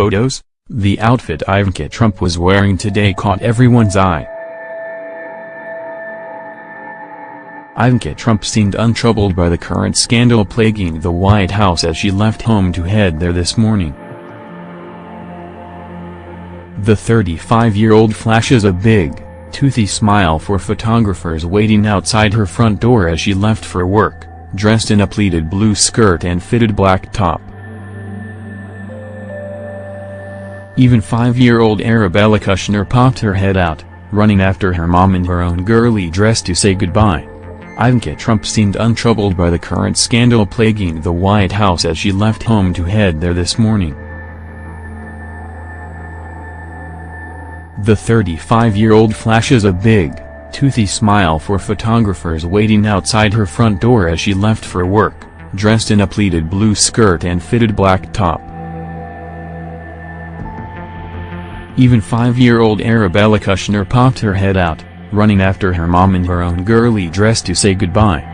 photos, the outfit Ivanka Trump was wearing today caught everyone's eye. Ivanka Trump seemed untroubled by the current scandal plaguing the White House as she left home to head there this morning. The 35-year-old flashes a big, toothy smile for photographers waiting outside her front door as she left for work, dressed in a pleated blue skirt and fitted black top. Even five-year-old Arabella Kushner popped her head out, running after her mom in her own girly dress to say goodbye. Ivanka Trump seemed untroubled by the current scandal plaguing the White House as she left home to head there this morning. The 35-year-old flashes a big, toothy smile for photographers waiting outside her front door as she left for work, dressed in a pleated blue skirt and fitted black top. Even five-year-old Arabella Kushner popped her head out, running after her mom in her own girly dress to say goodbye.